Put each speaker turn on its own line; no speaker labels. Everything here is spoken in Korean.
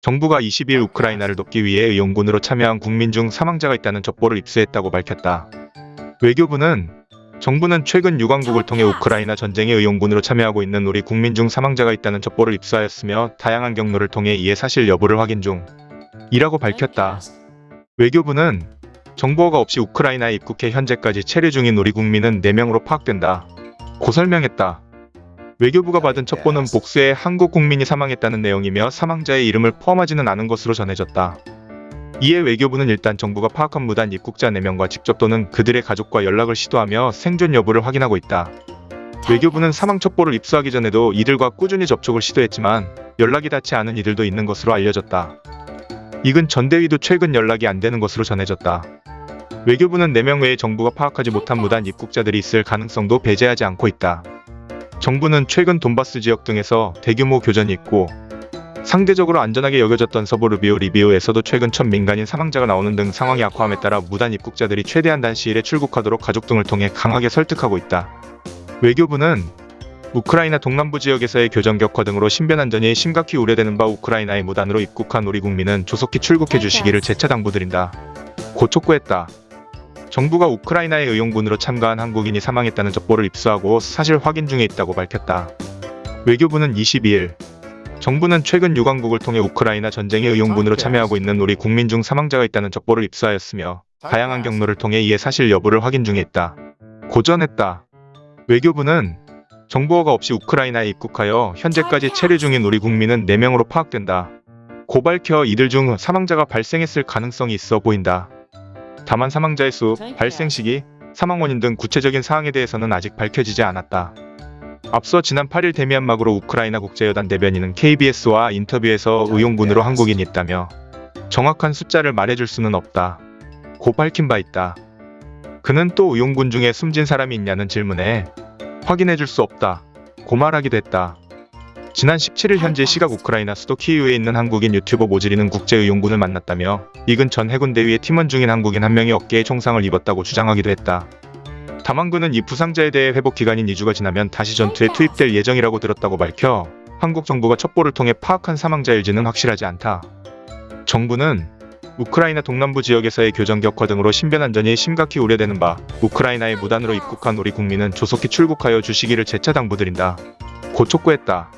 정부가 20일 우크라이나를 돕기 위해 의용군으로 참여한 국민 중 사망자가 있다는 첩보를 입수했다고 밝혔다. 외교부는 정부는 최근 유관국을 통해 우크라이나 전쟁에 의용군으로 참여하고 있는 우리 국민 중 사망자가 있다는 첩보를 입수하였으며 다양한 경로를 통해 이에 사실 여부를 확인 중 이라고 밝혔다. 외교부는 정보가 없이 우크라이나에 입국해 현재까지 체류 중인 우리 국민은 4명으로 파악된다. 고 설명했다. 외교부가 받은 첩보는 복수에 한국 국민이 사망했다는 내용이며 사망자의 이름을 포함하지는 않은 것으로 전해졌다. 이에 외교부는 일단 정부가 파악한 무단 입국자 4명과 직접 또는 그들의 가족과 연락을 시도하며 생존 여부를 확인하고 있다. 외교부는 사망 첩보를 입수하기 전에도 이들과 꾸준히 접촉을 시도했지만 연락이 닿지 않은 이들도 있는 것으로 알려졌다. 이근 전대위도 최근 연락이 안 되는 것으로 전해졌다. 외교부는 4명 외에 정부가 파악하지 못한 무단 입국자들이 있을 가능성도 배제하지 않고 있다. 정부는 최근 돈바스 지역 등에서 대규모 교전이 있고 상대적으로 안전하게 여겨졌던 서부 루비오 리비오에서도 최근 첫 민간인 사망자가 나오는 등 상황이 악화함에 따라 무단 입국자들이 최대한 단시일에 출국하도록 가족 등을 통해 강하게 설득하고 있다. 외교부는 우크라이나 동남부 지역에서의 교전 격화 등으로 신변 안전이 심각히 우려되는 바 우크라이나에 무단으로 입국한 우리 국민은 조속히 출국해 주시기를 재차 당부드린다. 고 촉구했다. 정부가 우크라이나의 의용군으로 참가한 한국인이 사망했다는 첩보를 입수하고 사실 확인 중에 있다고 밝혔다. 외교부는 22일 정부는 최근 유관국을 통해 우크라이나 전쟁의 의용군으로 참여하고 있는 우리 국민 중 사망자가 있다는 첩보를 입수하였으며 다양한 경로를 통해 이에 사실 여부를 확인 중에 있다. 고전했다. 외교부는 정보가 없이 우크라이나에 입국하여 현재까지 체류 중인 우리 국민은 4명으로 파악된다. 고 밝혀 이들 중 사망자가 발생했을 가능성이 있어 보인다. 다만 사망자의 수, 발생 시기, 사망 원인 등 구체적인 사항에 대해서는 아직 밝혀지지 않았다. 앞서 지난 8일 데미안막으로 우크라이나 국제여단 대변인은 KBS와 인터뷰에서 의용군으로 한국인이 있다며 정확한 숫자를 말해줄 수는 없다. 고 밝힌 바 있다. 그는 또 의용군 중에 숨진 사람이 있냐는 질문에 확인해줄 수 없다. 고 말하기도 했다. 지난 17일 현재 시각 우크라이나 수도 키이우에 있는 한국인 유튜버 모지리는 국제의용군을 만났다며 이근 전 해군 대위의 팀원 중인 한국인 한 명이 어깨에 총상을 입었다고 주장하기도 했다. 다만 그는 이 부상자에 대해 회복 기간인 2주가 지나면 다시 전투에 투입될 예정이라고 들었다고 밝혀 한국 정부가 첩보를 통해 파악한 사망자일지는 확실하지 않다. 정부는 우크라이나 동남부 지역에서의 교전 격화 등으로 신변 안전이 심각히 우려되는 바 우크라이나에 무단으로 입국한 우리 국민은 조속히 출국하여 주시기를 재차 당부드린다. 고 촉구했다.